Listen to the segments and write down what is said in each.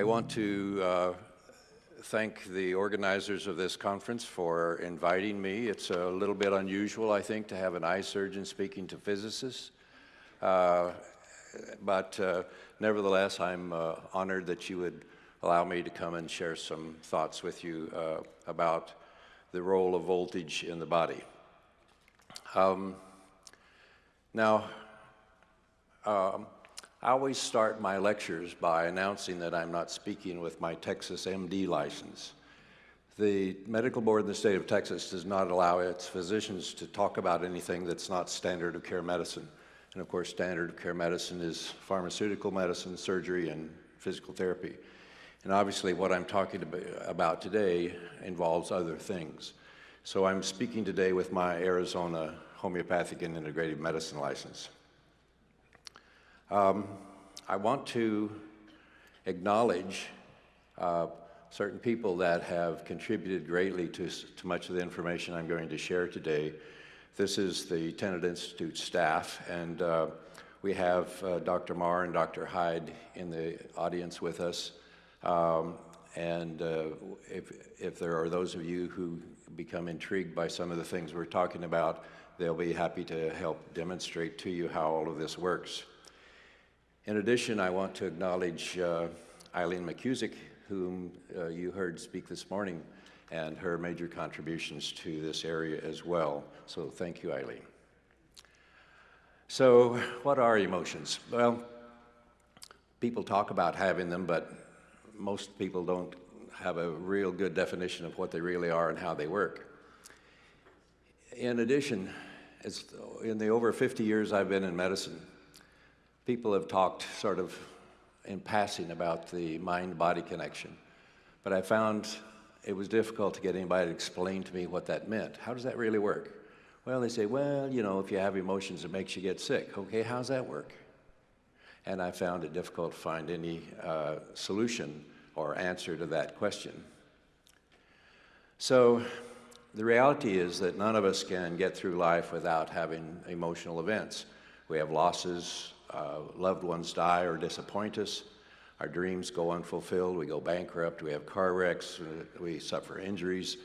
I want to uh, thank the organizers of this conference for inviting me. It's a little bit unusual, I think, to have an eye surgeon speaking to physicists. Uh, but uh, nevertheless, I'm uh, honored that you would allow me to come and share some thoughts with you uh, about the role of voltage in the body. Um, now, um, I always start my lectures by announcing that I'm not speaking with my Texas MD license. The medical board in the state of Texas does not allow its physicians to talk about anything that's not standard of care medicine. And of course, standard of care medicine is pharmaceutical medicine, surgery, and physical therapy. And obviously, what I'm talking about today involves other things. So I'm speaking today with my Arizona homeopathic and integrative medicine license. Um, I want to acknowledge uh, certain people that have contributed greatly to, to much of the information I'm going to share today. This is the Tennant Institute staff, and uh, we have uh, Dr. Marr and Dr. Hyde in the audience with us. Um, and uh, if, if there are those of you who become intrigued by some of the things we're talking about, they'll be happy to help demonstrate to you how all of this works. In addition, I want to acknowledge uh, Eileen McKusick, whom uh, you heard speak this morning, and her major contributions to this area as well. So thank you, Eileen. So what are emotions? Well, people talk about having them, but most people don't have a real good definition of what they really are and how they work. In addition, in the over 50 years I've been in medicine, people have talked sort of in passing about the mind-body connection. But I found it was difficult to get anybody to explain to me what that meant. How does that really work? Well, they say, well, you know, if you have emotions, it makes you get sick. Okay, how's that work? And I found it difficult to find any uh, solution or answer to that question. So the reality is that none of us can get through life without having emotional events. We have losses, uh, loved ones die or disappoint us, our dreams go unfulfilled, we go bankrupt, we have car wrecks, we suffer injuries,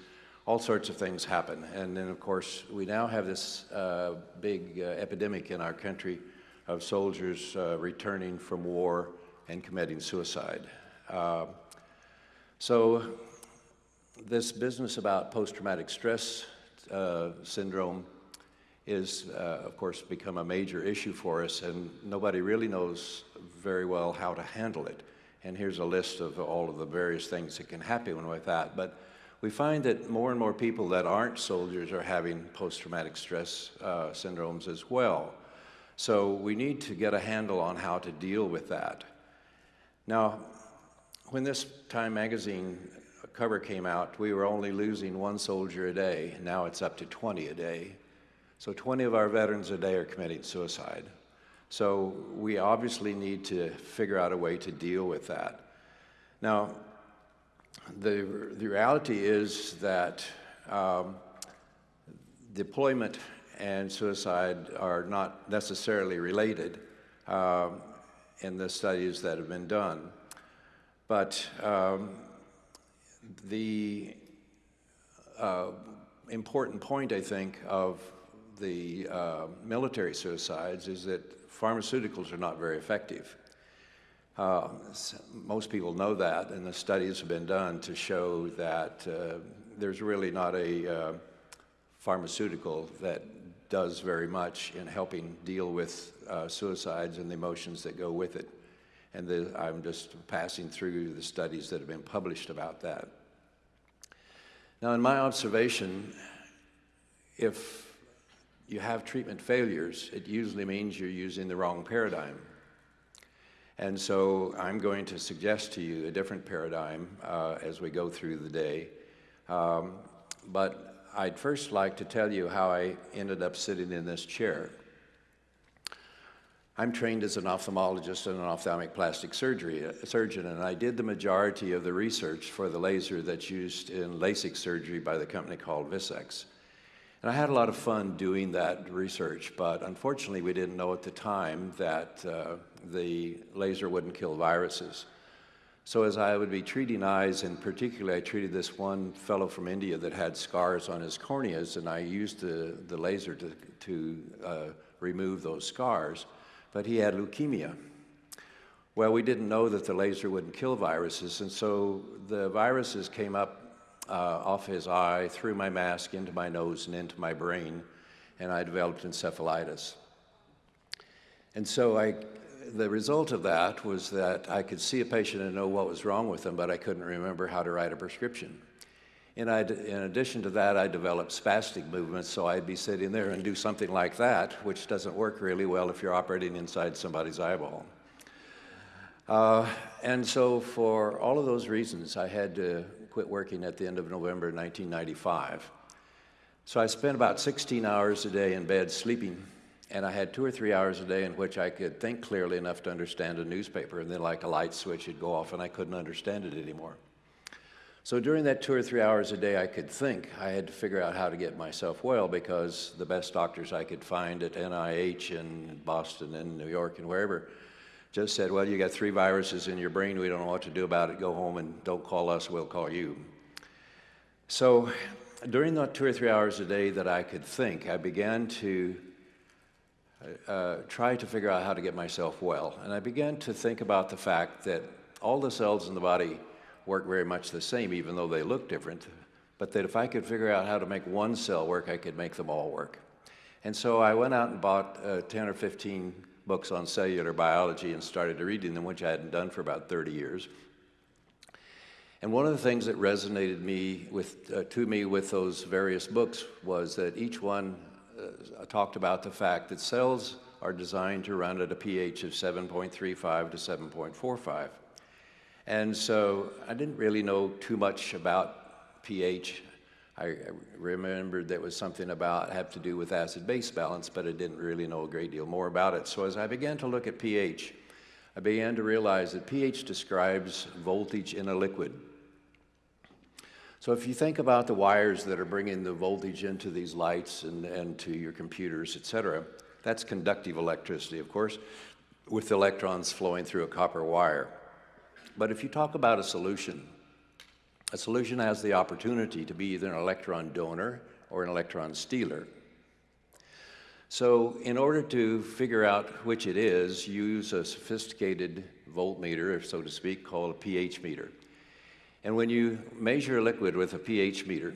all sorts of things happen. And then, of course, we now have this uh, big uh, epidemic in our country of soldiers uh, returning from war and committing suicide. Uh, so this business about post-traumatic stress uh, syndrome is, uh, of course, become a major issue for us, and nobody really knows very well how to handle it. And here's a list of all of the various things that can happen with that. But we find that more and more people that aren't soldiers are having post-traumatic stress uh, syndromes as well. So we need to get a handle on how to deal with that. Now, when this Time magazine cover came out, we were only losing one soldier a day. Now it's up to 20 a day. So 20 of our veterans a day are committing suicide. So we obviously need to figure out a way to deal with that. Now, the, the reality is that um, deployment and suicide are not necessarily related um, in the studies that have been done. But um, the uh, important point, I think, of the uh, military suicides is that pharmaceuticals are not very effective. Uh, most people know that, and the studies have been done to show that uh, there's really not a uh, pharmaceutical that does very much in helping deal with uh, suicides and the emotions that go with it. And the, I'm just passing through the studies that have been published about that. Now, in my observation, if you have treatment failures, it usually means you're using the wrong paradigm. And so I'm going to suggest to you a different paradigm uh, as we go through the day. Um, but I'd first like to tell you how I ended up sitting in this chair. I'm trained as an ophthalmologist and an ophthalmic plastic surgery uh, surgeon, and I did the majority of the research for the laser that's used in LASIK surgery by the company called VISX. And I had a lot of fun doing that research, but unfortunately we didn't know at the time that uh, the laser wouldn't kill viruses. So as I would be treating eyes, and particularly I treated this one fellow from India that had scars on his corneas, and I used the, the laser to, to uh, remove those scars, but he had leukemia. Well, we didn't know that the laser wouldn't kill viruses, and so the viruses came up uh, off his eye, through my mask, into my nose, and into my brain, and I developed encephalitis. And so I, the result of that was that I could see a patient and know what was wrong with them, but I couldn't remember how to write a prescription. And I'd, in addition to that, I developed spastic movements, so I'd be sitting there and do something like that, which doesn't work really well if you're operating inside somebody's eyeball. Uh, and so for all of those reasons, I had to quit working at the end of November 1995. So I spent about 16 hours a day in bed sleeping, and I had two or three hours a day in which I could think clearly enough to understand a newspaper, and then like a light switch would go off and I couldn't understand it anymore. So during that two or three hours a day I could think, I had to figure out how to get myself well because the best doctors I could find at NIH in Boston and New York and wherever just said, well, you got three viruses in your brain. We don't know what to do about it. Go home and don't call us. We'll call you. So during the two or three hours a day that I could think, I began to uh, try to figure out how to get myself well. And I began to think about the fact that all the cells in the body work very much the same, even though they look different, but that if I could figure out how to make one cell work, I could make them all work. And so I went out and bought uh, 10 or 15 books on cellular biology and started reading them, which I hadn't done for about 30 years. And one of the things that resonated me with, uh, to me with those various books was that each one uh, talked about the fact that cells are designed to run at a pH of 7.35 to 7.45. And so I didn't really know too much about pH I remembered there was something about have to do with acid-base balance, but I didn't really know a great deal more about it. So as I began to look at pH, I began to realize that pH describes voltage in a liquid. So if you think about the wires that are bringing the voltage into these lights and, and to your computers, et cetera, that's conductive electricity, of course, with electrons flowing through a copper wire. But if you talk about a solution, a solution has the opportunity to be either an electron donor or an electron stealer. So in order to figure out which it is, use a sophisticated voltmeter, so to speak, called a pH meter. And when you measure a liquid with a pH meter,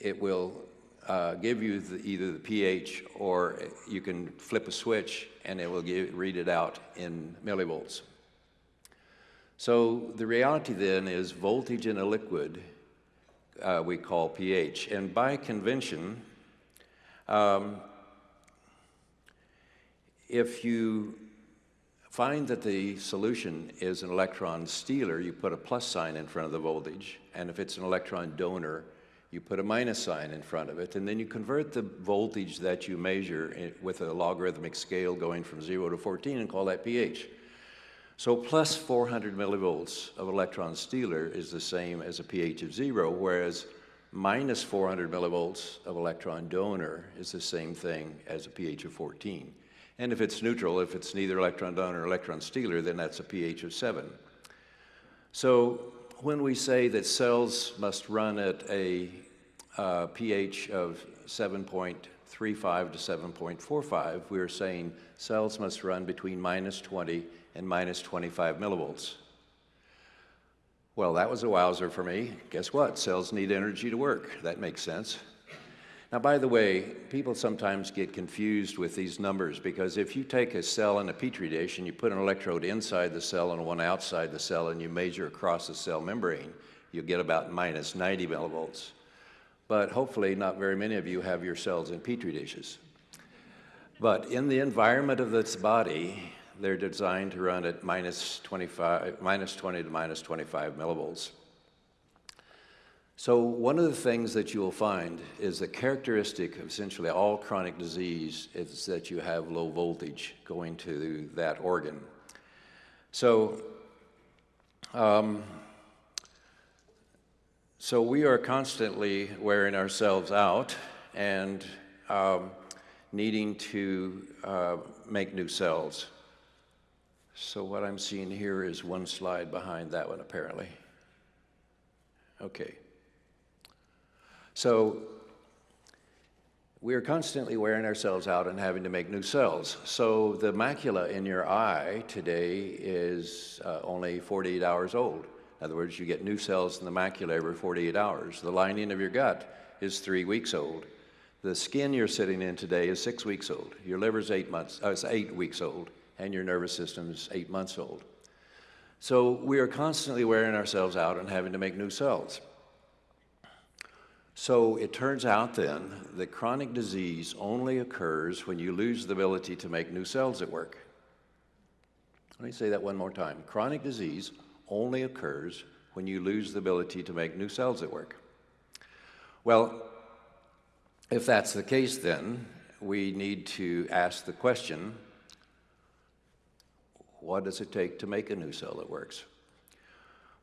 it will uh, give you the, either the pH or you can flip a switch and it will give, read it out in millivolts. So the reality then is voltage in a liquid uh, we call pH. And by convention, um, if you find that the solution is an electron stealer, you put a plus sign in front of the voltage. And if it's an electron donor, you put a minus sign in front of it. And then you convert the voltage that you measure with a logarithmic scale going from 0 to 14 and call that pH. So plus 400 millivolts of electron stealer is the same as a pH of zero, whereas minus 400 millivolts of electron donor is the same thing as a pH of 14. And if it's neutral, if it's neither electron donor or electron stealer, then that's a pH of 7. So when we say that cells must run at a uh, pH of 7.35 to 7.45, we're saying cells must run between minus 20 and minus 25 millivolts. Well, that was a wowzer for me. Guess what? Cells need energy to work. That makes sense. Now, by the way, people sometimes get confused with these numbers because if you take a cell in a petri dish and you put an electrode inside the cell and one outside the cell and you measure across the cell membrane, you get about minus 90 millivolts. But hopefully, not very many of you have your cells in petri dishes. But in the environment of this body, they're designed to run at minus 25, minus 20 to minus 25 millivolts. So one of the things that you will find is the characteristic of essentially all chronic disease is that you have low voltage going to that organ. So, um, so we are constantly wearing ourselves out and um, needing to uh, make new cells. So what I'm seeing here is one slide behind that one, apparently. Okay. So we are constantly wearing ourselves out and having to make new cells. So the macula in your eye today is uh, only 48 hours old. In other words, you get new cells in the macula every 48 hours. The lining of your gut is three weeks old. The skin you're sitting in today is six weeks old. Your liver's eight months, uh, it's eight weeks old, and your nervous system is eight months old. So we are constantly wearing ourselves out and having to make new cells. So it turns out then that chronic disease only occurs when you lose the ability to make new cells at work. Let me say that one more time. Chronic disease only occurs when you lose the ability to make new cells at work. Well, if that's the case, then we need to ask the question what does it take to make a new cell that works?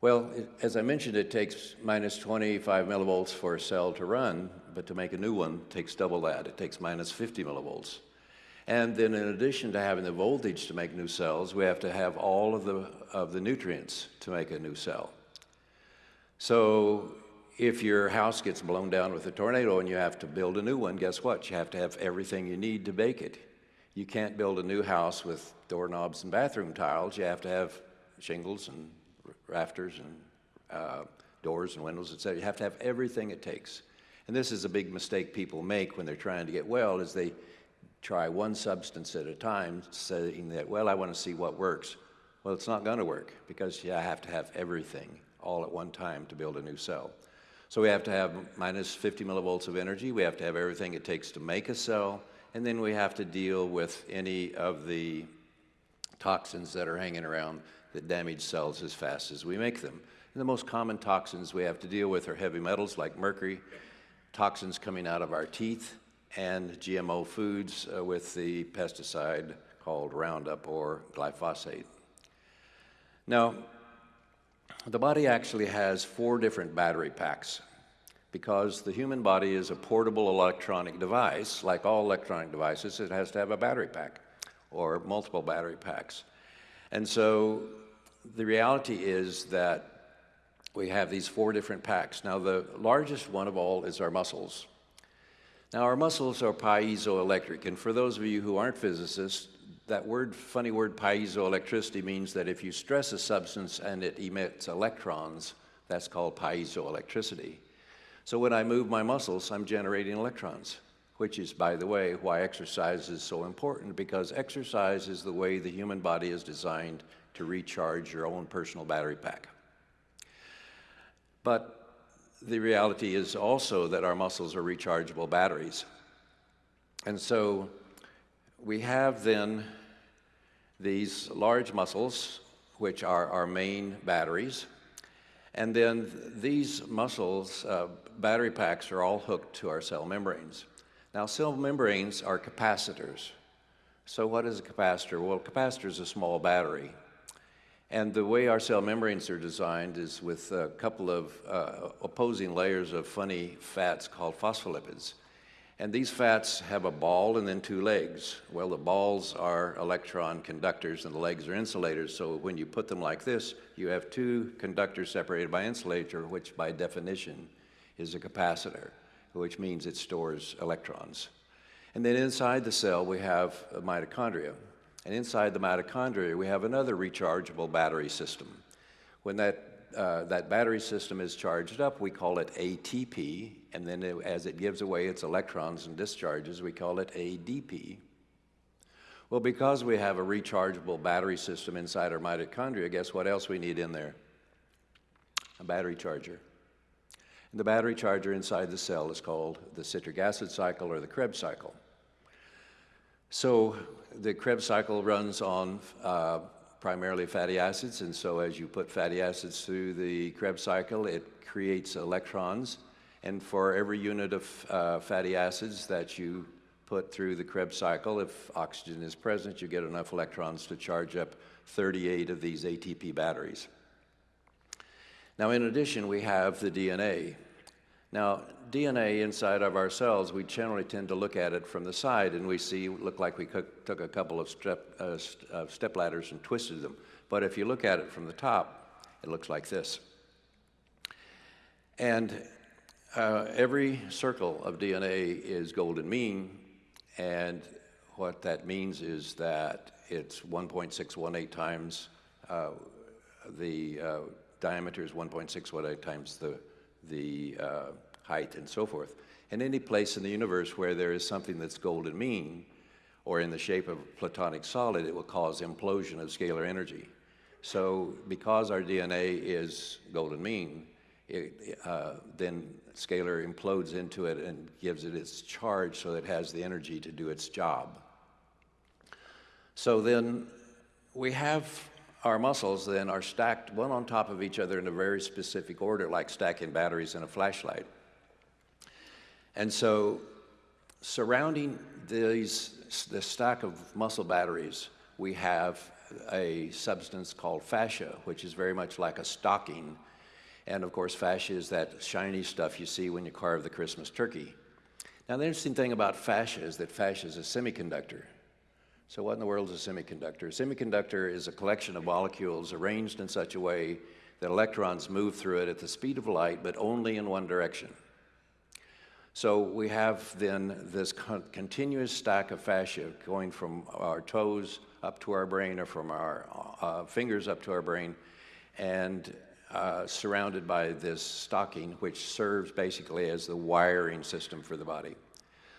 Well, it, as I mentioned, it takes minus 25 millivolts for a cell to run, but to make a new one takes double that. It takes minus 50 millivolts. And then in addition to having the voltage to make new cells, we have to have all of the, of the nutrients to make a new cell. So if your house gets blown down with a tornado and you have to build a new one, guess what? You have to have everything you need to bake it. You can't build a new house with doorknobs and bathroom tiles. You have to have shingles and rafters and uh, doors and windows, etc. You have to have everything it takes. And this is a big mistake people make when they're trying to get well is they try one substance at a time saying that, well, I want to see what works. Well, it's not going to work because you have to have everything all at one time to build a new cell. So we have to have minus 50 millivolts of energy. We have to have everything it takes to make a cell. And then we have to deal with any of the toxins that are hanging around that damage cells as fast as we make them. And the most common toxins we have to deal with are heavy metals like mercury, toxins coming out of our teeth, and GMO foods uh, with the pesticide called Roundup or glyphosate. Now, the body actually has four different battery packs because the human body is a portable electronic device. Like all electronic devices, it has to have a battery pack or multiple battery packs. And so the reality is that we have these four different packs. Now, the largest one of all is our muscles. Now, our muscles are piezoelectric, and for those of you who aren't physicists, that word, funny word, piezoelectricity means that if you stress a substance and it emits electrons, that's called piezoelectricity. So when I move my muscles, I'm generating electrons, which is, by the way, why exercise is so important, because exercise is the way the human body is designed to recharge your own personal battery pack. But the reality is also that our muscles are rechargeable batteries. And so we have then these large muscles, which are our main batteries. And then these muscles, uh, battery packs, are all hooked to our cell membranes. Now, cell membranes are capacitors. So what is a capacitor? Well, a capacitor is a small battery. And the way our cell membranes are designed is with a couple of uh, opposing layers of funny fats called phospholipids. And these fats have a ball and then two legs. Well, the balls are electron conductors and the legs are insulators. So when you put them like this, you have two conductors separated by insulator, which by definition is a capacitor, which means it stores electrons. And then inside the cell, we have mitochondria. And inside the mitochondria, we have another rechargeable battery system. When that, uh, that battery system is charged up, we call it ATP, and then it, as it gives away its electrons and discharges, we call it ADP. Well, because we have a rechargeable battery system inside our mitochondria, guess what else we need in there? A battery charger. And the battery charger inside the cell is called the citric acid cycle or the Krebs cycle. So the Krebs cycle runs on uh, primarily fatty acids, and so as you put fatty acids through the Krebs cycle, it creates electrons. And for every unit of uh, fatty acids that you put through the Krebs cycle, if oxygen is present, you get enough electrons to charge up 38 of these ATP batteries. Now, in addition, we have the DNA. Now, DNA inside of our cells, we generally tend to look at it from the side and we see, look like we took a couple of step, uh, st uh, step ladders and twisted them. But if you look at it from the top, it looks like this. And uh, every circle of DNA is golden mean, and what that means is that it's 1.618 times uh, the uh, diameter is 1.618 times the, the uh, height and so forth. And any place in the universe where there is something that's golden mean, or in the shape of a platonic solid, it will cause implosion of scalar energy. So because our DNA is golden mean, it, uh, then scalar implodes into it and gives it its charge so it has the energy to do its job. So then we have our muscles then are stacked one on top of each other in a very specific order, like stacking batteries in a flashlight. And so surrounding these, the stack of muscle batteries, we have a substance called fascia, which is very much like a stocking. And of course, fascia is that shiny stuff you see when you carve the Christmas turkey. Now, the interesting thing about fascia is that fascia is a semiconductor. So what in the world is a semiconductor? A semiconductor is a collection of molecules arranged in such a way that electrons move through it at the speed of light, but only in one direction. So we have then this con continuous stack of fascia going from our toes up to our brain or from our uh, fingers up to our brain and uh, surrounded by this stocking which serves basically as the wiring system for the body.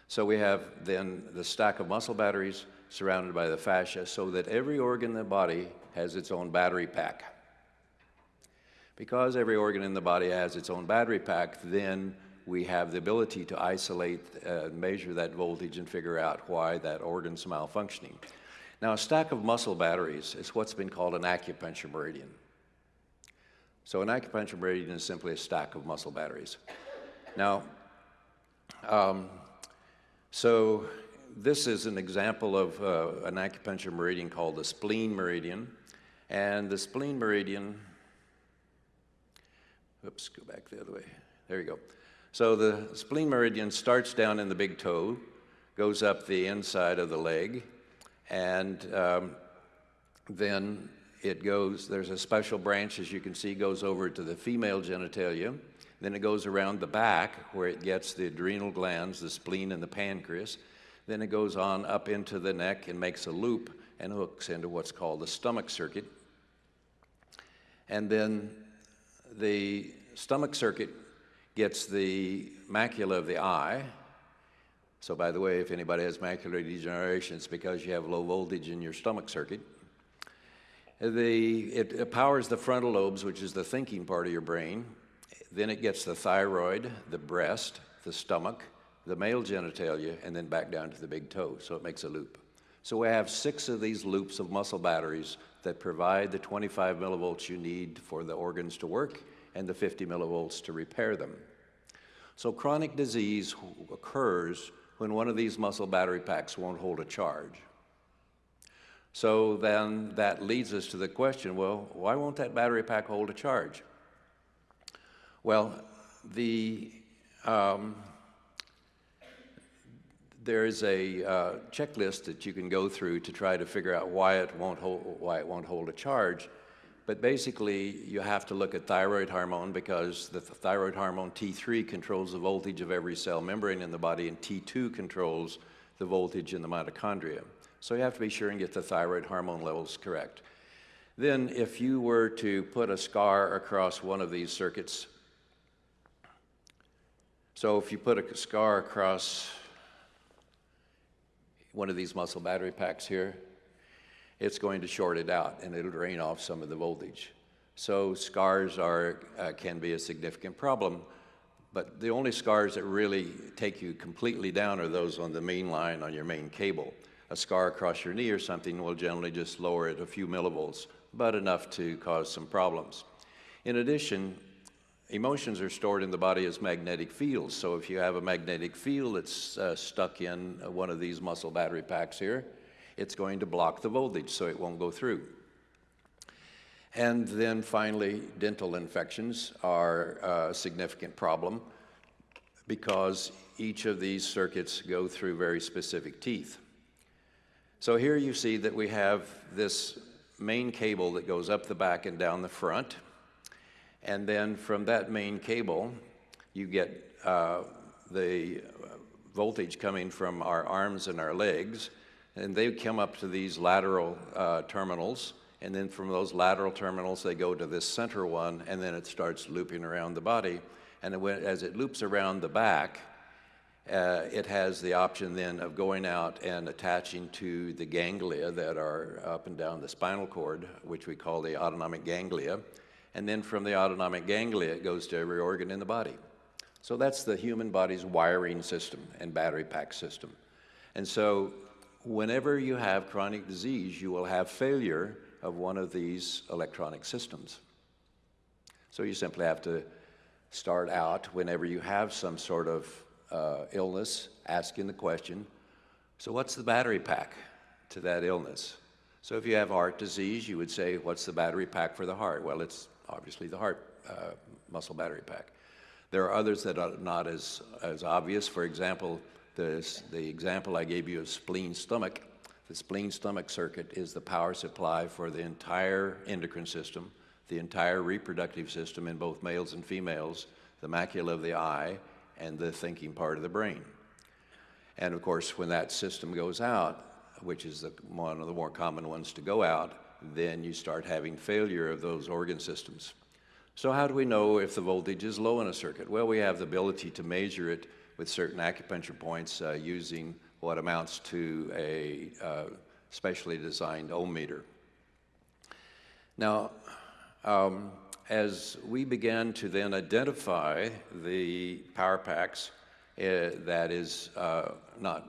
So we have then the stack of muscle batteries surrounded by the fascia so that every organ in the body has its own battery pack. Because every organ in the body has its own battery pack, then we have the ability to isolate, uh, measure that voltage and figure out why that organ's malfunctioning. Now, a stack of muscle batteries is what's been called an acupuncture meridian. So an acupuncture meridian is simply a stack of muscle batteries. Now, um, so this is an example of uh, an acupuncture meridian called the spleen meridian. And the spleen meridian, oops, go back the other way. There you go. So the spleen meridian starts down in the big toe, goes up the inside of the leg, and um, then it goes, there's a special branch, as you can see, goes over to the female genitalia. Then it goes around the back where it gets the adrenal glands, the spleen, and the pancreas. Then it goes on up into the neck and makes a loop and hooks into what's called the stomach circuit. And then the stomach circuit gets the macula of the eye. So by the way, if anybody has macular degeneration, it's because you have low voltage in your stomach circuit. The, it, it powers the frontal lobes, which is the thinking part of your brain. Then it gets the thyroid, the breast, the stomach, the male genitalia, and then back down to the big toe, so it makes a loop. So we have six of these loops of muscle batteries that provide the 25 millivolts you need for the organs to work and the 50 millivolts to repair them. So chronic disease occurs when one of these muscle battery packs won't hold a charge. So then that leads us to the question, well, why won't that battery pack hold a charge? Well, the um, there is a uh, checklist that you can go through to try to figure out why it won't hold, why it won't hold a charge. But basically, you have to look at thyroid hormone because the thyroid hormone T3 controls the voltage of every cell membrane in the body, and T2 controls the voltage in the mitochondria. So you have to be sure and get the thyroid hormone levels correct. Then, if you were to put a scar across one of these circuits, so if you put a scar across one of these muscle battery packs here, it's going to short it out and it'll drain off some of the voltage. So scars are, uh, can be a significant problem, but the only scars that really take you completely down are those on the main line on your main cable. A scar across your knee or something will generally just lower it a few millivolts, but enough to cause some problems. In addition, Emotions are stored in the body as magnetic fields. So if you have a magnetic field that's uh, stuck in one of these muscle battery packs here, it's going to block the voltage so it won't go through. And then finally, dental infections are a significant problem. because each of these circuits go through very specific teeth. So here you see that we have this main cable that goes up the back and down the front. And then from that main cable, you get uh, the voltage coming from our arms and our legs. And they come up to these lateral uh, terminals. And then from those lateral terminals, they go to this center one, and then it starts looping around the body. And as it loops around the back, uh, it has the option then of going out and attaching to the ganglia that are up and down the spinal cord, which we call the autonomic ganglia. And then from the autonomic ganglia, it goes to every organ in the body. So that's the human body's wiring system and battery pack system. And so whenever you have chronic disease, you will have failure of one of these electronic systems. So you simply have to start out whenever you have some sort of uh, illness, asking the question, so what's the battery pack to that illness? So if you have heart disease, you would say, what's the battery pack for the heart? Well, it's obviously the heart uh, muscle battery pack. There are others that are not as, as obvious. For example, the, the example I gave you of spleen stomach. The spleen stomach circuit is the power supply for the entire endocrine system, the entire reproductive system in both males and females, the macula of the eye, and the thinking part of the brain. And of course, when that system goes out, which is the, one of the more common ones to go out, then you start having failure of those organ systems. So how do we know if the voltage is low in a circuit? Well, we have the ability to measure it with certain acupuncture points uh, using what amounts to a uh, specially designed ohm meter. Now, um, as we began to then identify the power packs uh, that is uh, not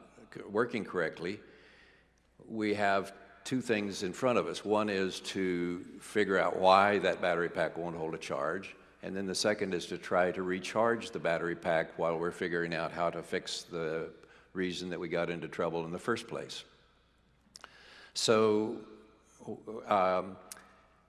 working correctly, we have two things in front of us. One is to figure out why that battery pack won't hold a charge. And then the second is to try to recharge the battery pack while we're figuring out how to fix the reason that we got into trouble in the first place. So um,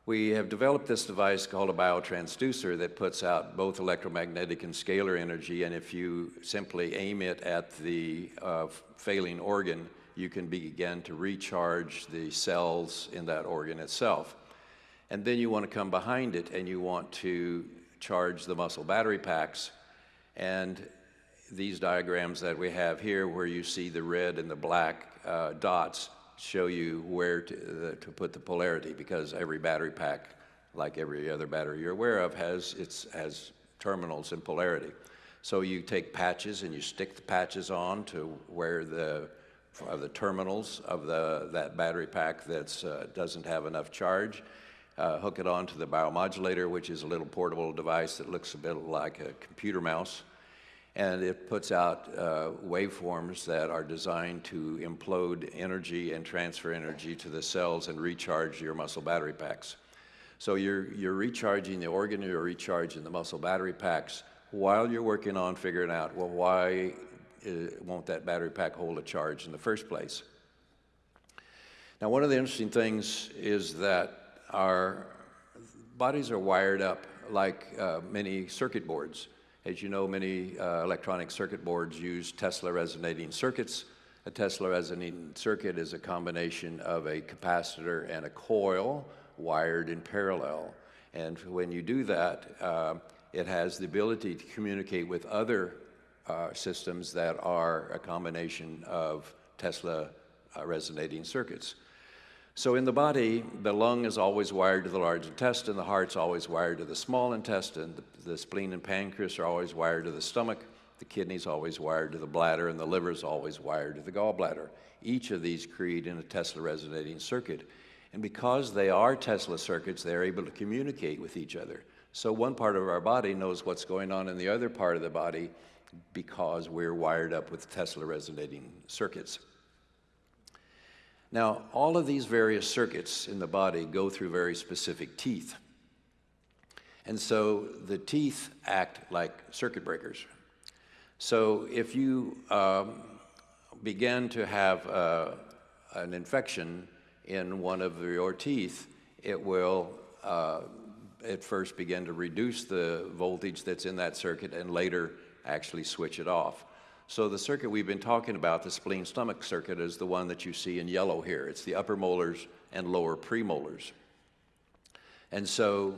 we have developed this device called a biotransducer that puts out both electromagnetic and scalar energy, and if you simply aim it at the uh, failing organ, you can begin to recharge the cells in that organ itself. And then you want to come behind it and you want to charge the muscle battery packs. And these diagrams that we have here, where you see the red and the black uh, dots, show you where to, uh, to put the polarity because every battery pack, like every other battery you're aware of, has, its, has terminals and polarity. So you take patches and you stick the patches on to where the, of the terminals of the, that battery pack that uh, doesn't have enough charge. Uh, hook it onto the biomodulator, which is a little portable device that looks a bit like a computer mouse and it puts out uh, waveforms that are designed to implode energy and transfer energy to the cells and recharge your muscle battery packs. So you're, you're recharging the organ, you're recharging the muscle battery packs while you're working on figuring out, well, why uh, won't that battery pack hold a charge in the first place? Now, one of the interesting things is that our bodies are wired up like uh, many circuit boards. As you know, many uh, electronic circuit boards use Tesla resonating circuits. A Tesla resonating circuit is a combination of a capacitor and a coil wired in parallel. And when you do that, uh, it has the ability to communicate with other uh, systems that are a combination of Tesla uh, resonating circuits. So in the body, the lung is always wired to the large intestine, the heart's always wired to the small intestine, the, the spleen and pancreas are always wired to the stomach, the kidney's always wired to the bladder, and the liver's always wired to the gallbladder. Each of these create in a Tesla resonating circuit. And because they are Tesla circuits, they're able to communicate with each other. So one part of our body knows what's going on in the other part of the body because we're wired up with Tesla resonating circuits. Now, all of these various circuits in the body go through very specific teeth. And so the teeth act like circuit breakers. So if you um, begin to have uh, an infection in one of your teeth, it will uh, at first begin to reduce the voltage that's in that circuit and later actually switch it off. So the circuit we've been talking about, the spleen stomach circuit, is the one that you see in yellow here. It's the upper molars and lower premolars. And so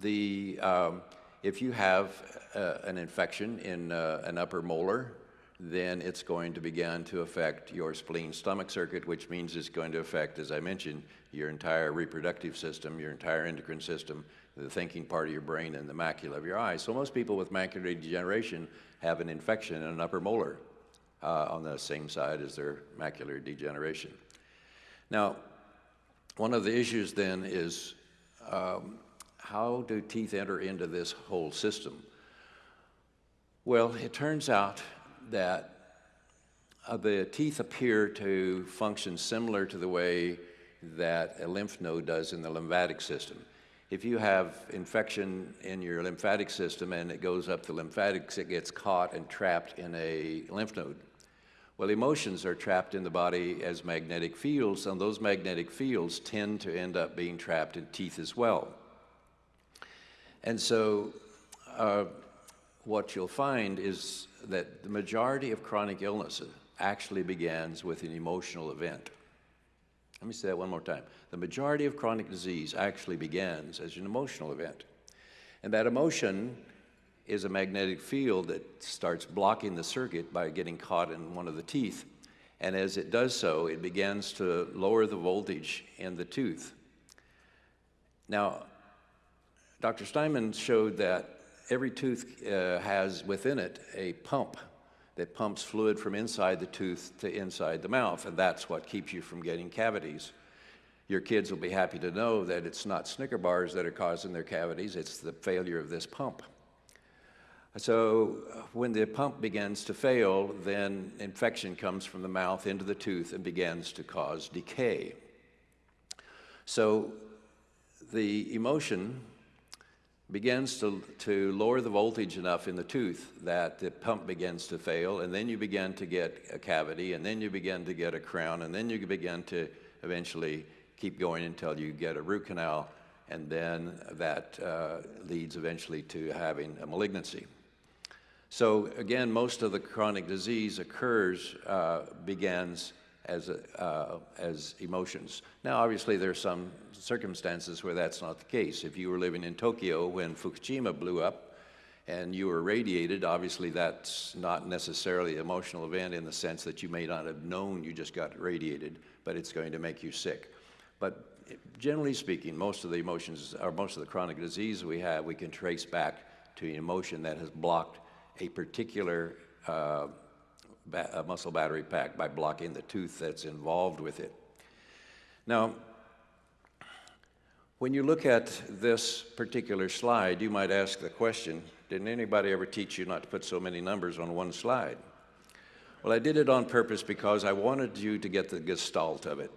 the, um, if you have uh, an infection in uh, an upper molar, then it's going to begin to affect your spleen stomach circuit, which means it's going to affect, as I mentioned, your entire reproductive system, your entire endocrine system, the thinking part of your brain, and the macula of your eye. So most people with macular degeneration have an infection in an upper molar uh, on the same side as their macular degeneration. Now, one of the issues then is um, how do teeth enter into this whole system? Well, it turns out that uh, the teeth appear to function similar to the way that a lymph node does in the lymphatic system. If you have infection in your lymphatic system and it goes up the lymphatics, it gets caught and trapped in a lymph node. Well, emotions are trapped in the body as magnetic fields, and those magnetic fields tend to end up being trapped in teeth as well. And so, uh, what you'll find is that the majority of chronic illness actually begins with an emotional event. Let me say that one more time. The majority of chronic disease actually begins as an emotional event. And that emotion is a magnetic field that starts blocking the circuit by getting caught in one of the teeth. And as it does so, it begins to lower the voltage in the tooth. Now, Dr. Steinman showed that every tooth uh, has within it a pump that pumps fluid from inside the tooth to inside the mouth, and that's what keeps you from getting cavities. Your kids will be happy to know that it's not Snicker bars that are causing their cavities, it's the failure of this pump. So when the pump begins to fail, then infection comes from the mouth into the tooth and begins to cause decay. So the emotion begins to, to lower the voltage enough in the tooth that the pump begins to fail, and then you begin to get a cavity, and then you begin to get a crown, and then you begin to eventually keep going until you get a root canal, and then that uh, leads eventually to having a malignancy. So again, most of the chronic disease occurs, uh, begins as, uh, as emotions. Now, obviously, there are some circumstances where that's not the case. If you were living in Tokyo when Fukushima blew up and you were radiated, obviously that's not necessarily an emotional event in the sense that you may not have known you just got radiated, but it's going to make you sick. But generally speaking, most of the emotions, or most of the chronic disease we have, we can trace back to an emotion that has blocked a particular uh, ba muscle battery pack by blocking the tooth that's involved with it. Now, when you look at this particular slide, you might ask the question, didn't anybody ever teach you not to put so many numbers on one slide? Well, I did it on purpose because I wanted you to get the gestalt of it.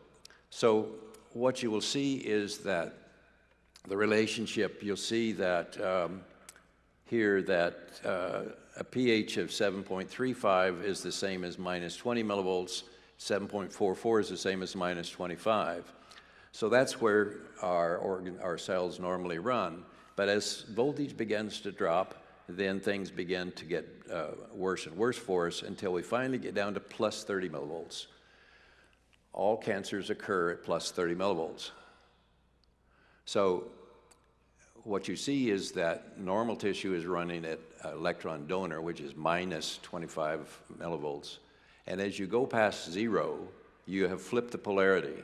So what you will see is that the relationship, you'll see that um, here that uh, a pH of 7.35 is the same as minus 20 millivolts, 7.44 is the same as minus 25. So that's where our, organ, our cells normally run. But as voltage begins to drop, then things begin to get uh, worse and worse for us until we finally get down to plus 30 millivolts. All cancers occur at plus 30 millivolts. So what you see is that normal tissue is running at electron donor, which is minus 25 millivolts. And as you go past zero, you have flipped the polarity.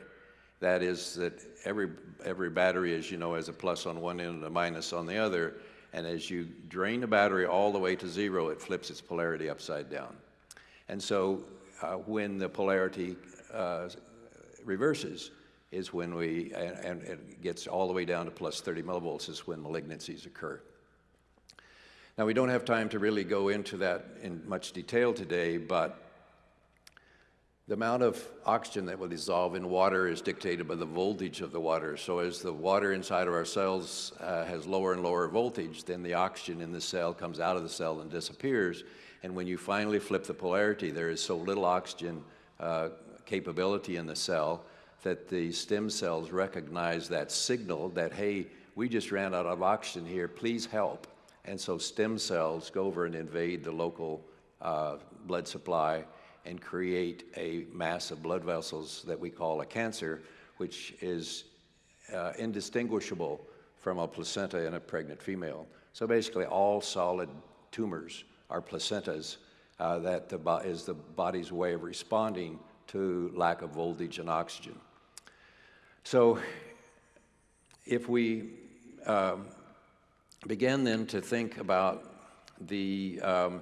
That is that every, every battery, as you know, has a plus on one end and a minus on the other. And as you drain the battery all the way to zero, it flips its polarity upside down. And so uh, when the polarity uh, reverses, is when we, and, and it gets all the way down to plus 30 millivolts is when malignancies occur. Now, we don't have time to really go into that in much detail today, but the amount of oxygen that will dissolve in water is dictated by the voltage of the water. So as the water inside of our cells uh, has lower and lower voltage, then the oxygen in the cell comes out of the cell and disappears. And when you finally flip the polarity, there is so little oxygen uh, capability in the cell that the stem cells recognize that signal that, hey, we just ran out of oxygen here, please help. And so stem cells go over and invade the local uh, blood supply and create a mass of blood vessels that we call a cancer, which is uh, indistinguishable from a placenta in a pregnant female. So basically, all solid tumors are placentas uh, that the is the body's way of responding to lack of voltage and oxygen. So if we um, begin then to think about the, um,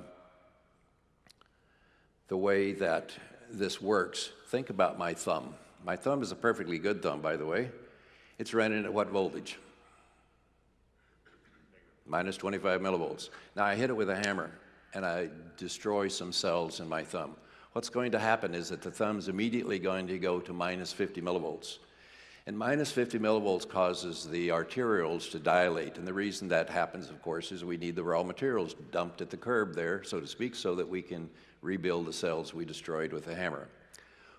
the way that this works, think about my thumb. My thumb is a perfectly good thumb, by the way. It's running at what voltage? Minus 25 millivolts. Now I hit it with a hammer and I destroy some cells in my thumb. What's going to happen is that the thumb's immediately going to go to minus 50 millivolts. And minus 50 millivolts causes the arterioles to dilate. And the reason that happens, of course, is we need the raw materials dumped at the curb there, so to speak, so that we can rebuild the cells we destroyed with the hammer.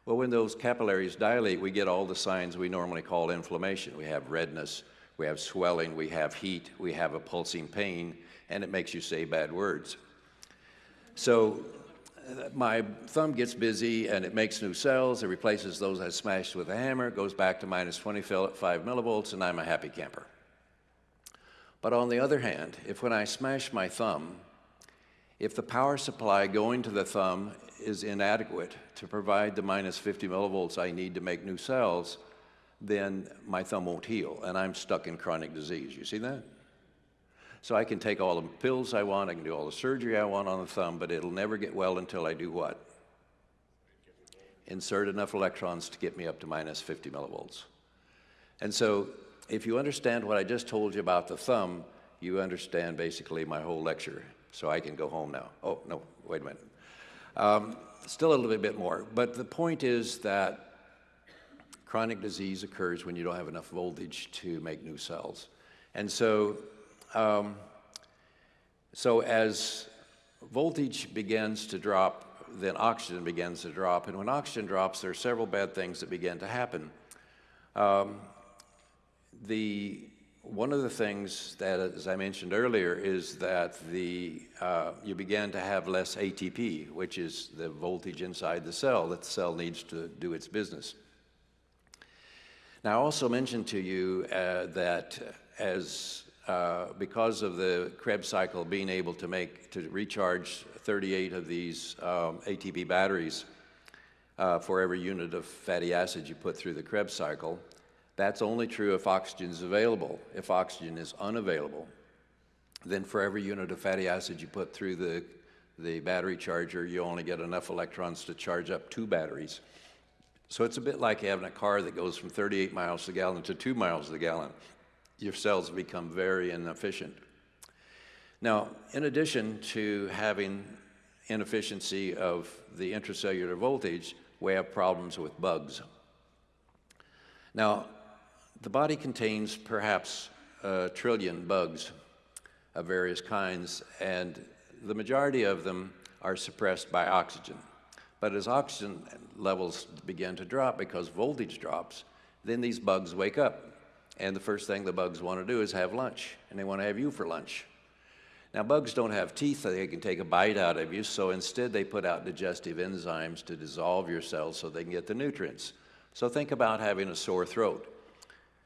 Well, when those capillaries dilate, we get all the signs we normally call inflammation. We have redness, we have swelling, we have heat, we have a pulsing pain, and it makes you say bad words. So my thumb gets busy and it makes new cells. It replaces those I smashed with a hammer. Goes back to minus 25 millivolts, and I'm a happy camper. But on the other hand, if when I smash my thumb, if the power supply going to the thumb is inadequate to provide the minus 50 millivolts I need to make new cells, then my thumb won't heal, and I'm stuck in chronic disease. You see that? So I can take all the pills I want, I can do all the surgery I want on the thumb, but it'll never get well until I do what? Insert enough electrons to get me up to minus 50 millivolts. And so if you understand what I just told you about the thumb, you understand basically my whole lecture. So I can go home now. Oh, no, wait a minute. Um, still a little bit more. But the point is that chronic disease occurs when you don't have enough voltage to make new cells. And so um, so as voltage begins to drop, then oxygen begins to drop. And when oxygen drops, there are several bad things that begin to happen. Um, the, one of the things that, as I mentioned earlier, is that the, uh, you begin to have less ATP, which is the voltage inside the cell that the cell needs to do its business. Now, I also mentioned to you uh, that as uh, because of the Krebs cycle being able to make, to recharge 38 of these um, ATP batteries uh, for every unit of fatty acid you put through the Krebs cycle, that's only true if oxygen is available. If oxygen is unavailable, then for every unit of fatty acid you put through the, the battery charger, you only get enough electrons to charge up two batteries. So it's a bit like having a car that goes from 38 miles the gallon to two miles the gallon your cells become very inefficient. Now, in addition to having inefficiency of the intracellular voltage, we have problems with bugs. Now, the body contains perhaps a trillion bugs of various kinds, and the majority of them are suppressed by oxygen. But as oxygen levels begin to drop because voltage drops, then these bugs wake up and the first thing the bugs want to do is have lunch, and they want to have you for lunch. Now, bugs don't have teeth they can take a bite out of you, so instead they put out digestive enzymes to dissolve your cells so they can get the nutrients. So think about having a sore throat.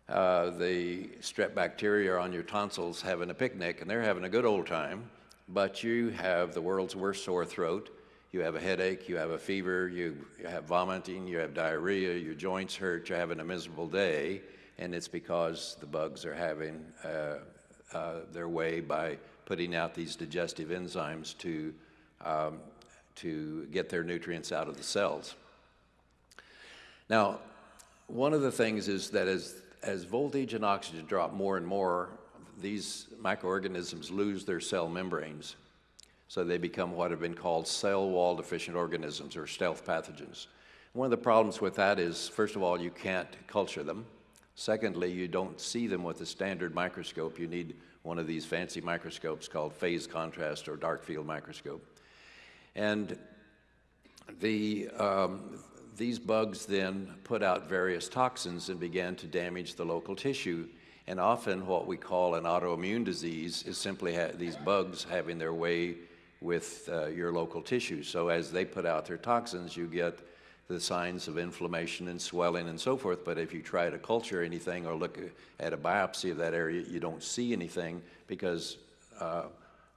Uh, the strep bacteria on your tonsils having a picnic, and they're having a good old time, but you have the world's worst sore throat. You have a headache, you have a fever, you, you have vomiting, you have diarrhea, your joints hurt, you're having a miserable day and it's because the bugs are having uh, uh, their way by putting out these digestive enzymes to, um, to get their nutrients out of the cells. Now, one of the things is that as, as voltage and oxygen drop more and more, these microorganisms lose their cell membranes. So they become what have been called cell wall deficient organisms or stealth pathogens. One of the problems with that is, first of all, you can't culture them. Secondly, you don't see them with a standard microscope. You need one of these fancy microscopes called phase contrast or dark field microscope. And the, um, these bugs then put out various toxins and began to damage the local tissue. And often what we call an autoimmune disease is simply these bugs having their way with uh, your local tissue. So as they put out their toxins, you get the signs of inflammation and swelling and so forth. But if you try to culture anything or look at a biopsy of that area, you don't see anything because uh,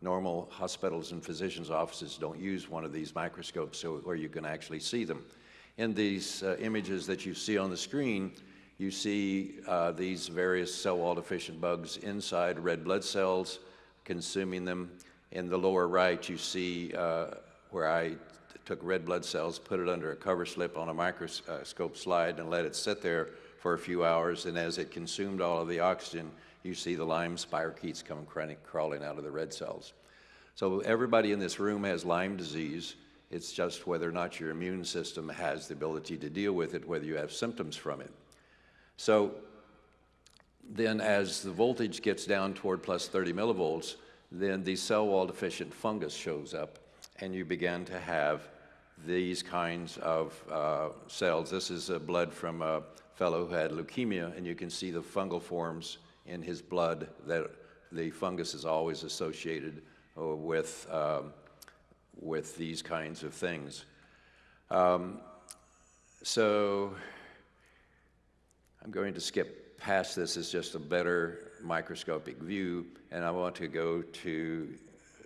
normal hospitals and physicians' offices don't use one of these microscopes so, where you can actually see them. In these uh, images that you see on the screen, you see uh, these various cell wall deficient bugs inside red blood cells consuming them. In the lower right, you see uh, where I took red blood cells, put it under a cover slip on a microscope slide, and let it sit there for a few hours. And as it consumed all of the oxygen, you see the Lyme spirochetes come crawling out of the red cells. So everybody in this room has Lyme disease. It's just whether or not your immune system has the ability to deal with it, whether you have symptoms from it. So then as the voltage gets down toward plus 30 millivolts, then the cell wall deficient fungus shows up and you begin to have these kinds of uh, cells. This is blood from a fellow who had leukemia, and you can see the fungal forms in his blood that the fungus is always associated uh, with, um, with these kinds of things. Um, so I'm going to skip past this as just a better microscopic view, and I want to go to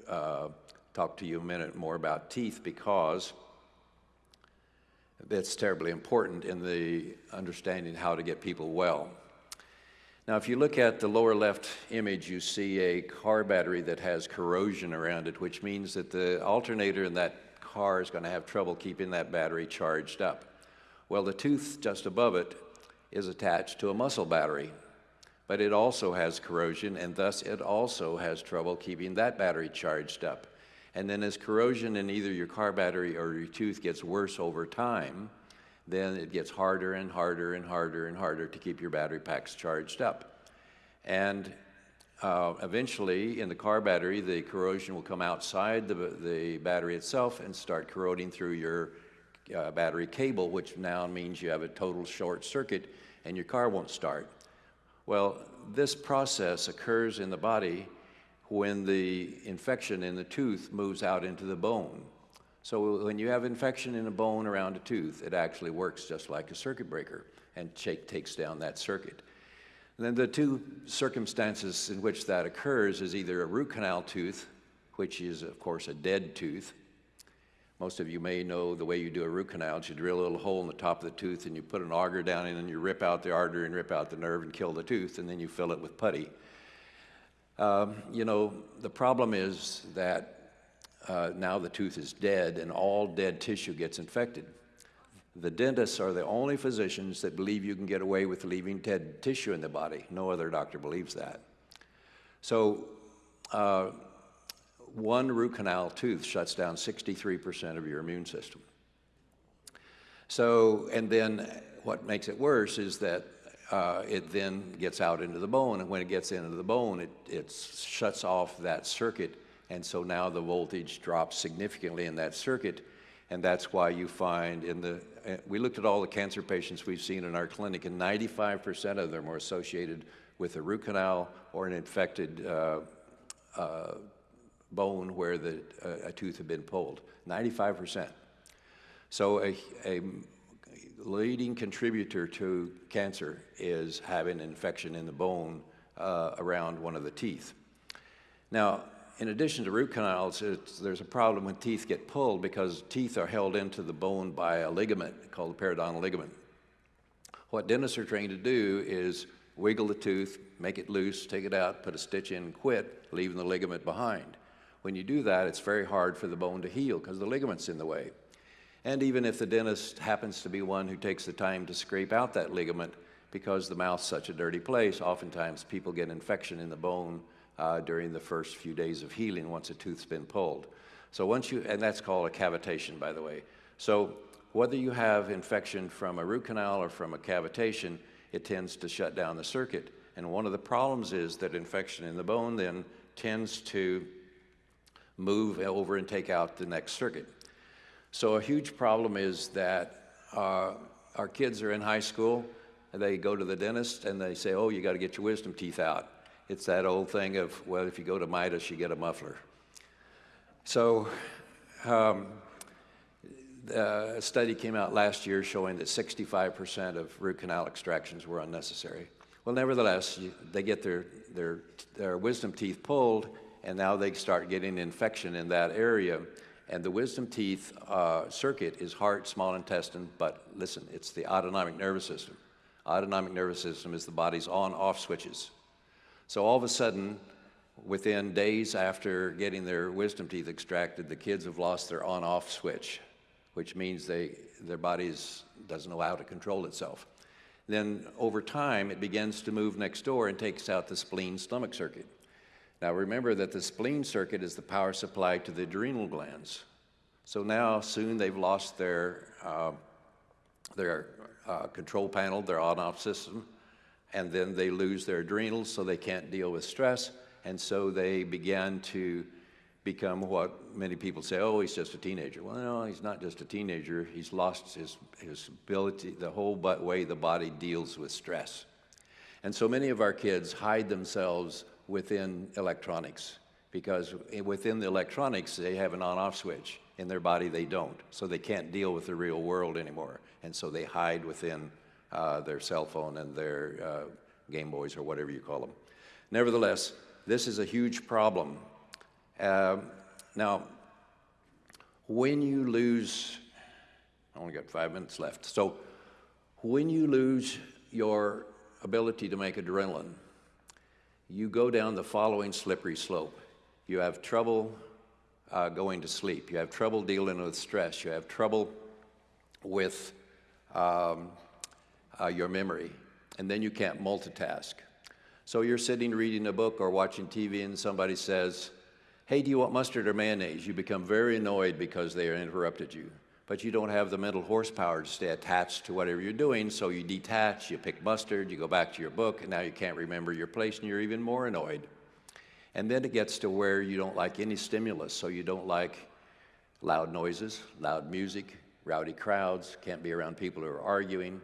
uh, talk to you a minute more about teeth because that's terribly important in the understanding how to get people well. Now, if you look at the lower left image, you see a car battery that has corrosion around it, which means that the alternator in that car is going to have trouble keeping that battery charged up. Well, the tooth just above it is attached to a muscle battery, but it also has corrosion, and thus it also has trouble keeping that battery charged up. And then as corrosion in either your car battery or your tooth gets worse over time, then it gets harder and harder and harder and harder to keep your battery packs charged up. And uh, eventually, in the car battery, the corrosion will come outside the, the battery itself and start corroding through your uh, battery cable, which now means you have a total short circuit and your car won't start. Well, this process occurs in the body when the infection in the tooth moves out into the bone. So when you have infection in a bone around a tooth, it actually works just like a circuit breaker and takes down that circuit. And then the two circumstances in which that occurs is either a root canal tooth, which is of course a dead tooth. Most of you may know the way you do a root canal is you drill a little hole in the top of the tooth and you put an auger down in and you rip out the artery and rip out the nerve and kill the tooth and then you fill it with putty. Um, you know, the problem is that uh, now the tooth is dead and all dead tissue gets infected. The dentists are the only physicians that believe you can get away with leaving dead tissue in the body. No other doctor believes that. So, uh, one root canal tooth shuts down 63% of your immune system. So, and then what makes it worse is that uh, it then gets out into the bone, and when it gets into the bone, it, it shuts off that circuit and so now the voltage drops significantly in that circuit. And that's why you find in the, uh, we looked at all the cancer patients we've seen in our clinic, and 95% of them are associated with a root canal or an infected uh, uh, bone where the, uh, a tooth had been pulled. 95%. So a, a leading contributor to cancer is having an infection in the bone uh, around one of the teeth. Now, in addition to root canals, there's a problem when teeth get pulled because teeth are held into the bone by a ligament called the periodontal ligament. What dentists are trained to do is wiggle the tooth, make it loose, take it out, put a stitch in, quit, leaving the ligament behind. When you do that, it's very hard for the bone to heal because the ligament's in the way. And even if the dentist happens to be one who takes the time to scrape out that ligament, because the mouth's such a dirty place, oftentimes people get infection in the bone uh, during the first few days of healing once a tooth's been pulled. So once you, and that's called a cavitation, by the way. So whether you have infection from a root canal or from a cavitation, it tends to shut down the circuit. And one of the problems is that infection in the bone then tends to move over and take out the next circuit. So a huge problem is that uh, our kids are in high school, and they go to the dentist and they say, oh, you got to get your wisdom teeth out. It's that old thing of, well, if you go to Midas, you get a muffler. So, um, a study came out last year showing that 65% of root canal extractions were unnecessary. Well, nevertheless, they get their, their, their wisdom teeth pulled, and now they start getting infection in that area. And the wisdom teeth uh, circuit is heart, small intestine, but listen, it's the autonomic nervous system. Autonomic nervous system is the body's on-off switches. So all of a sudden, within days after getting their wisdom teeth extracted, the kids have lost their on-off switch, which means they, their body doesn't know how to control itself. Then over time, it begins to move next door and takes out the spleen stomach circuit. Now remember that the spleen circuit is the power supply to the adrenal glands. So now soon they've lost their, uh, their uh, control panel, their on-off system, and then they lose their adrenals so they can't deal with stress, and so they begin to become what many people say, oh, he's just a teenager. Well, no, he's not just a teenager. He's lost his, his ability, the whole way the body deals with stress. And so many of our kids hide themselves within electronics because within the electronics, they have an on-off switch. In their body, they don't. So they can't deal with the real world anymore. And so they hide within uh, their cell phone and their uh, Game Boys or whatever you call them. Nevertheless, this is a huge problem. Uh, now, when you lose, I only got five minutes left. So, when you lose your ability to make adrenaline, you go down the following slippery slope. You have trouble uh, going to sleep. You have trouble dealing with stress. You have trouble with um, uh, your memory. And then you can't multitask. So you're sitting reading a book or watching TV and somebody says, hey, do you want mustard or mayonnaise? You become very annoyed because they interrupted you. But you don't have the mental horsepower to stay attached to whatever you're doing, so you detach, you pick mustard, you go back to your book, and now you can't remember your place and you're even more annoyed. And then it gets to where you don't like any stimulus, so you don't like loud noises, loud music, rowdy crowds, can't be around people who are arguing.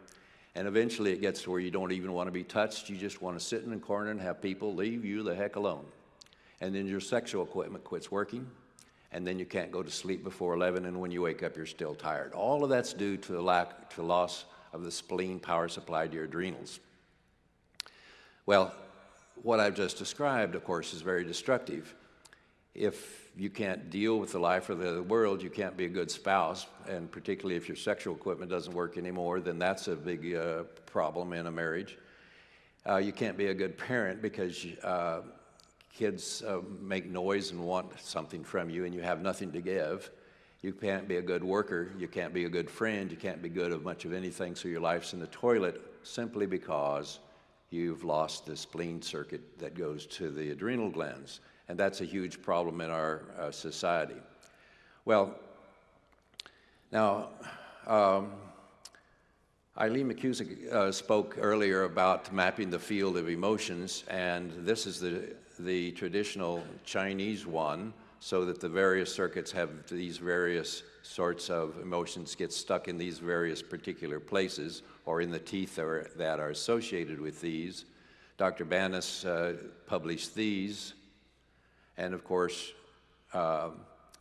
And eventually it gets to where you don't even want to be touched. You just want to sit in a corner and have people leave you the heck alone. And then your sexual equipment quits working. And then you can't go to sleep before 11. And when you wake up, you're still tired. All of that's due to the lack, to loss of the spleen power supply to your adrenals. Well, what I've just described, of course, is very destructive. If you can't deal with the life of the world, you can't be a good spouse, and particularly if your sexual equipment doesn't work anymore, then that's a big uh, problem in a marriage. Uh, you can't be a good parent because uh, kids uh, make noise and want something from you, and you have nothing to give. You can't be a good worker. You can't be a good friend. You can't be good of much of anything, so your life's in the toilet simply because you've lost the spleen circuit that goes to the adrenal glands and that's a huge problem in our uh, society. Well, now, um, Eileen McKusick uh, spoke earlier about mapping the field of emotions, and this is the, the traditional Chinese one, so that the various circuits have these various sorts of emotions get stuck in these various particular places or in the teeth that are associated with these. Dr. Banis uh, published these and of course, uh,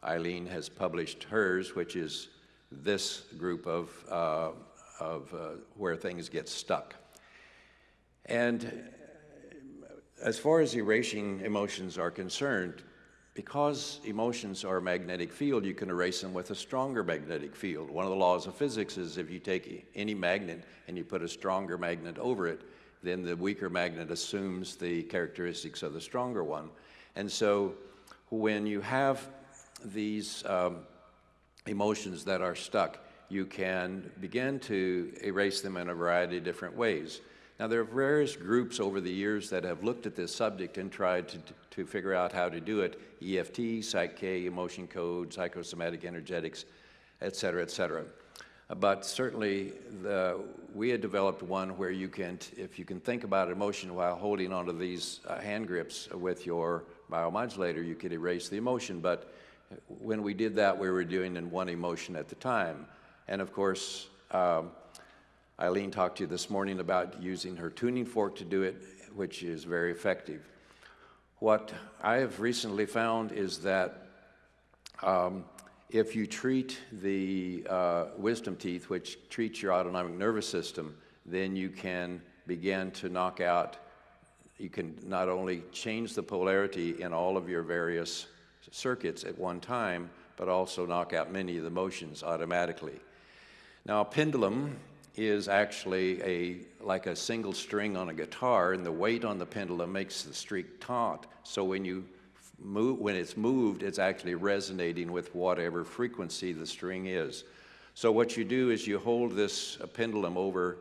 Eileen has published hers, which is this group of, uh, of uh, where things get stuck. And as far as erasing emotions are concerned, because emotions are a magnetic field, you can erase them with a stronger magnetic field. One of the laws of physics is if you take any magnet and you put a stronger magnet over it, then the weaker magnet assumes the characteristics of the stronger one. And so when you have these um, emotions that are stuck, you can begin to erase them in a variety of different ways. Now, there are various groups over the years that have looked at this subject and tried to, to figure out how to do it EFT, Psych-K, emotion code, psychosomatic energetics, et cetera, et cetera. But certainly, the, we had developed one where you can, if you can think about emotion while holding onto these uh, hand grips with your biomodulator, you could erase the emotion. But when we did that, we were doing in one emotion at the time. And of course, um, Eileen talked to you this morning about using her tuning fork to do it, which is very effective. What I have recently found is that um, if you treat the uh, wisdom teeth, which treats your autonomic nervous system, then you can begin to knock out, you can not only change the polarity in all of your various circuits at one time, but also knock out many of the motions automatically. Now, a pendulum is actually a like a single string on a guitar, and the weight on the pendulum makes the string taut. So when you move, when it's moved, it's actually resonating with whatever frequency the string is. So what you do is you hold this pendulum over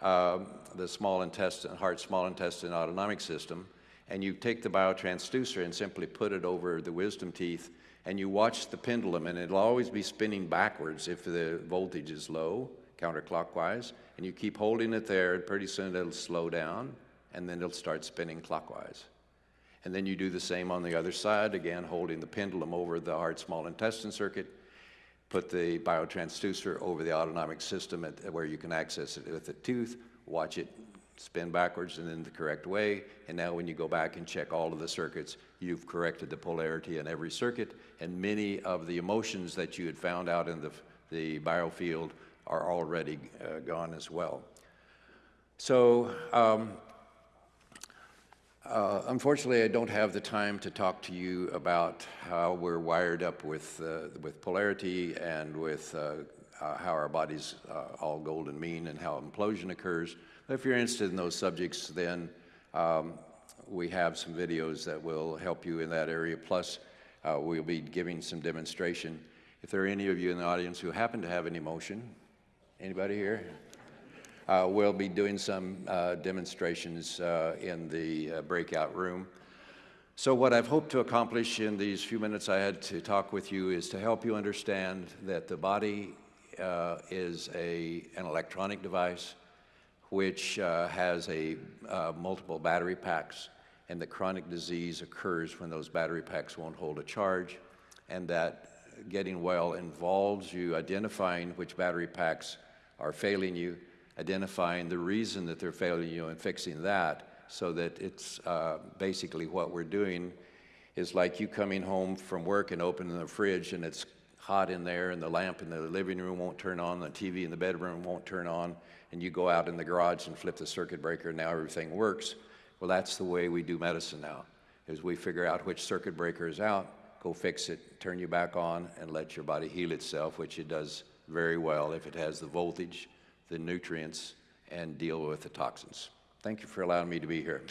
uh, the small intestine, heart small intestine autonomic system, and you take the biotransducer and simply put it over the wisdom teeth, and you watch the pendulum, and it'll always be spinning backwards if the voltage is low, counterclockwise, and you keep holding it there, and pretty soon it'll slow down, and then it'll start spinning clockwise. And then you do the same on the other side, again, holding the pendulum over the heart small intestine circuit, put the biotransducer over the autonomic system at, where you can access it with the tooth, watch it spin backwards and in the correct way. And now when you go back and check all of the circuits, you've corrected the polarity in every circuit. And many of the emotions that you had found out in the, the biofield are already uh, gone as well. So um, uh, unfortunately, I don't have the time to talk to you about how we're wired up with, uh, with polarity and with uh, uh how our body's uh, all golden mean and how implosion occurs. But if you're interested in those subjects, then um, we have some videos that will help you in that area. Plus, we'll be giving some demonstration. If there are any of you in the audience who happen to have an emotion, anybody here? Uh, we'll be doing some uh, demonstrations uh, in the uh, breakout room. So what I've hoped to accomplish in these few minutes I had to talk with you is to help you understand that the body uh, is a, an electronic device which uh, has a multiple battery packs and the chronic disease occurs when those battery packs won't hold a charge and that getting well involves you identifying which battery packs are failing you identifying the reason that they're failing you and fixing that so that it's uh, basically what we're doing is like you coming home from work and opening the fridge and it's hot in there and the lamp in the living room won't turn on, the TV in the bedroom won't turn on, and you go out in the garage and flip the circuit breaker and now everything works. Well, that's the way we do medicine now, is we figure out which circuit breaker is out, go fix it, turn you back on, and let your body heal itself, which it does very well if it has the voltage the nutrients and deal with the toxins. Thank you for allowing me to be here.